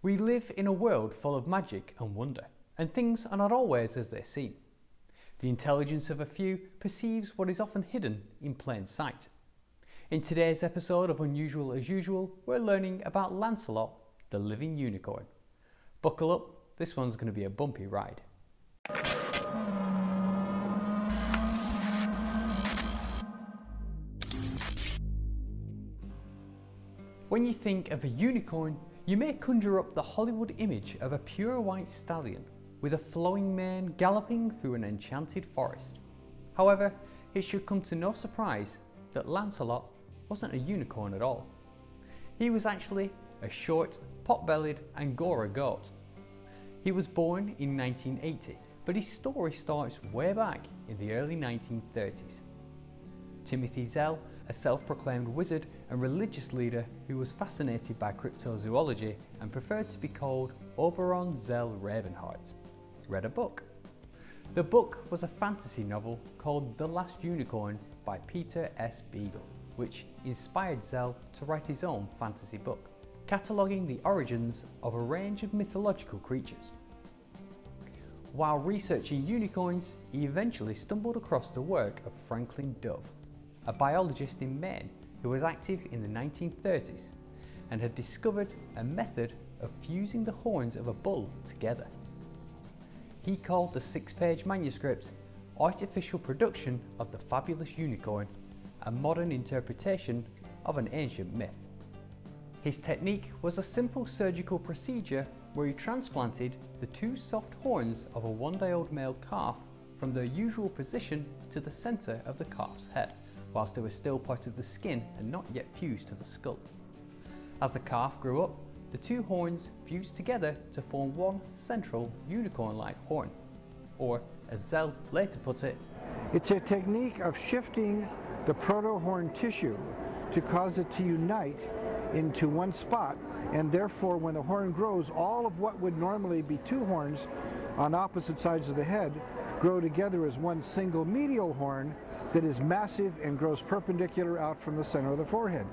We live in a world full of magic and wonder, and things are not always as they seem. The intelligence of a few perceives what is often hidden in plain sight. In today's episode of Unusual as Usual, we're learning about Lancelot, the living unicorn. Buckle up, this one's going to be a bumpy ride. When you think of a unicorn, you may conjure up the Hollywood image of a pure white stallion with a flowing mane galloping through an enchanted forest. However, it should come to no surprise that Lancelot wasn't a unicorn at all. He was actually a short, pot-bellied Angora goat. He was born in 1980, but his story starts way back in the early 1930s. Timothy Zell, a self-proclaimed wizard and religious leader who was fascinated by cryptozoology and preferred to be called Oberon Zell Ravenheart, read a book. The book was a fantasy novel called The Last Unicorn by Peter S. Beagle, which inspired Zell to write his own fantasy book, cataloguing the origins of a range of mythological creatures. While researching unicorns, he eventually stumbled across the work of Franklin Dove, a biologist in Maine who was active in the 1930s and had discovered a method of fusing the horns of a bull together. He called the six-page manuscript Artificial Production of the Fabulous Unicorn, a modern interpretation of an ancient myth. His technique was a simple surgical procedure where he transplanted the two soft horns of a one-day-old male calf from their usual position to the centre of the calf's head whilst they were still part of the skin and not yet fused to the skull. As the calf grew up, the two horns fused together to form one central unicorn-like horn, or as Zell later put it, It's a technique of shifting the proto-horn tissue to cause it to unite into one spot and therefore when the horn grows all of what would normally be two horns on opposite sides of the head grow together as one single medial horn that is massive and grows perpendicular out from the center of the forehead.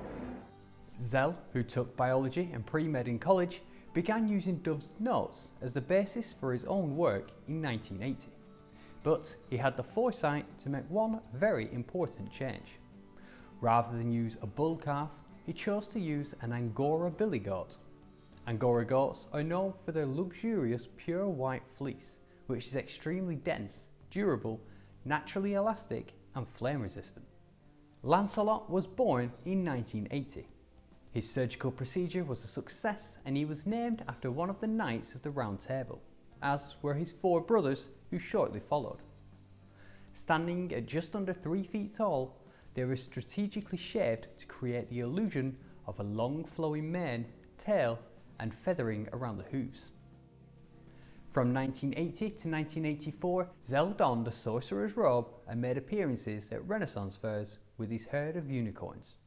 Zell, who took biology and pre-med in college, began using Dove's notes as the basis for his own work in 1980. But he had the foresight to make one very important change. Rather than use a bull calf, he chose to use an Angora billy goat. Angora goats are known for their luxurious pure white fleece, which is extremely dense, durable, naturally elastic and flame resistant. Lancelot was born in 1980. His surgical procedure was a success and he was named after one of the Knights of the Round Table, as were his four brothers who shortly followed. Standing at just under 3 feet tall, they were strategically shaped to create the illusion of a long flowing mane, tail and feathering around the hooves. From 1980 to 1984, Zell donned a sorcerer's robe and made appearances at Renaissance fairs with his herd of unicorns.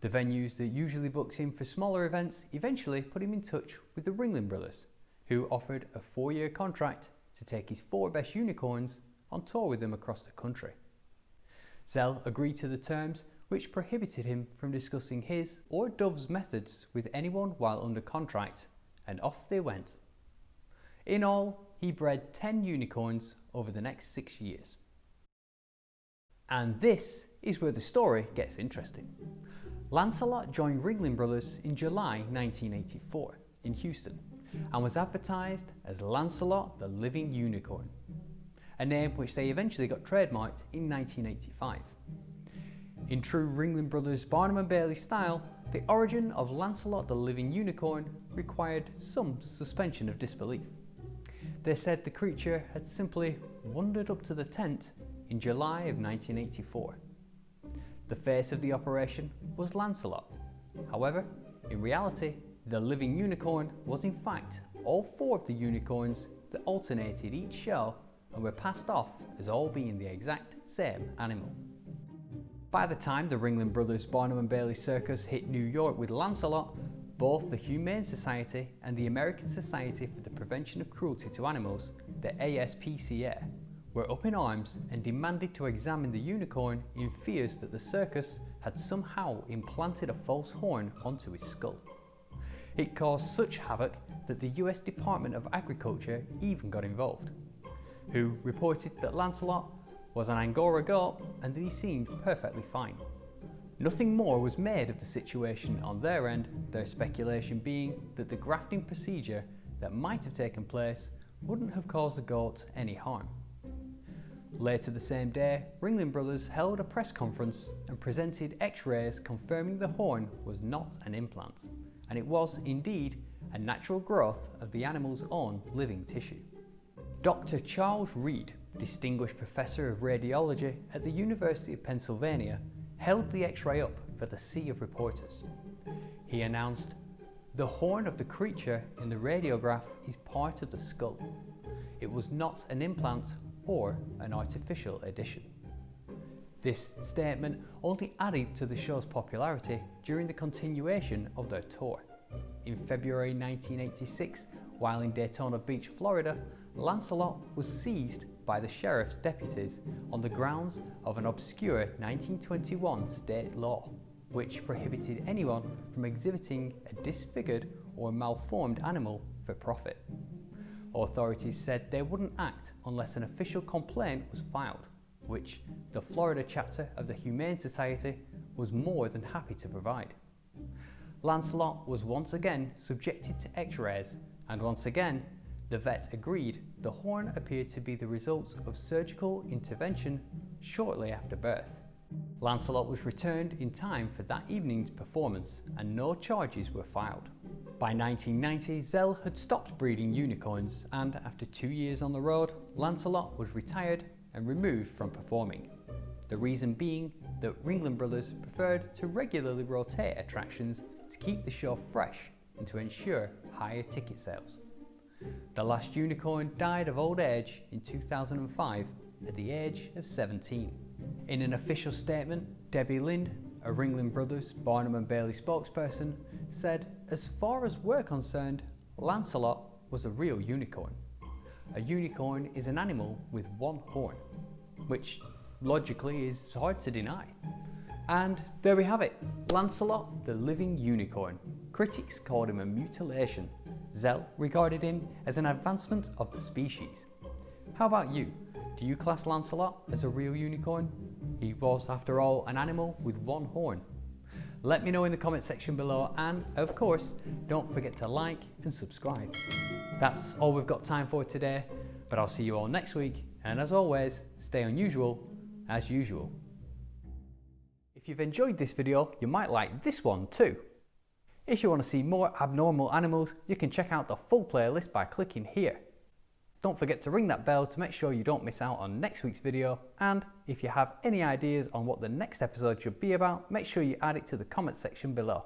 The venues that usually books him for smaller events eventually put him in touch with the Ringling Brothers, who offered a four-year contract to take his four best unicorns on tour with them across the country. Zell agreed to the terms which prohibited him from discussing his or Dove's methods with anyone while under contract, and off they went. In all, he bred 10 unicorns over the next six years. And this is where the story gets interesting. Lancelot joined Ringling Brothers in July 1984 in Houston and was advertised as Lancelot the Living Unicorn, a name which they eventually got trademarked in 1985. In true Ringling Brothers Barnum and Bailey style, the origin of Lancelot the Living Unicorn required some suspension of disbelief. They said the creature had simply wandered up to the tent in July of 1984. The face of the operation was Lancelot. However, in reality, the living unicorn was in fact all four of the unicorns that alternated each show and were passed off as all being the exact same animal. By the time the Ringling Brothers Barnum and Bailey Circus hit New York with Lancelot, both the Humane Society and the American Society for the Prevention of Cruelty to Animals, the ASPCA, were up in arms and demanded to examine the unicorn in fears that the circus had somehow implanted a false horn onto his skull. It caused such havoc that the US Department of Agriculture even got involved, who reported that Lancelot was an Angora goat and that he seemed perfectly fine. Nothing more was made of the situation on their end, their speculation being that the grafting procedure that might have taken place wouldn't have caused the goat any harm. Later the same day, Ringling Brothers held a press conference and presented x-rays confirming the horn was not an implant, and it was indeed a natural growth of the animal's own living tissue. Dr. Charles Reed, Distinguished Professor of Radiology at the University of Pennsylvania, held the x-ray up for the sea of reporters. He announced, the horn of the creature in the radiograph is part of the skull. It was not an implant or an artificial addition. This statement only added to the show's popularity during the continuation of their tour. In February 1986, while in Daytona Beach, Florida, Lancelot was seized by the sheriff's deputies on the grounds of an obscure 1921 state law, which prohibited anyone from exhibiting a disfigured or malformed animal for profit. Authorities said they wouldn't act unless an official complaint was filed, which the Florida chapter of the Humane Society was more than happy to provide. Lancelot was once again subjected to x-rays and once again the vet agreed the horn appeared to be the result of surgical intervention shortly after birth. Lancelot was returned in time for that evening's performance and no charges were filed. By 1990, Zell had stopped breeding unicorns and after two years on the road, Lancelot was retired and removed from performing. The reason being that Ringling Brothers preferred to regularly rotate attractions to keep the show fresh and to ensure higher ticket sales. The last unicorn died of old age in 2005 at the age of 17. In an official statement, Debbie Lind, a Ringling Brothers Barnum and Bailey spokesperson, said, as far as we're concerned, Lancelot was a real unicorn. A unicorn is an animal with one horn, which logically is hard to deny. And there we have it, Lancelot the living unicorn. Critics called him a mutilation. Zell regarded him as an advancement of the species. How about you? Do you class Lancelot as a real unicorn? He was, after all, an animal with one horn. Let me know in the comment section below and, of course, don't forget to like and subscribe. That's all we've got time for today, but I'll see you all next week and as always, stay unusual as usual. If you've enjoyed this video, you might like this one too. If you want to see more abnormal animals, you can check out the full playlist by clicking here. Don't forget to ring that bell to make sure you don't miss out on next week's video and if you have any ideas on what the next episode should be about, make sure you add it to the comment section below.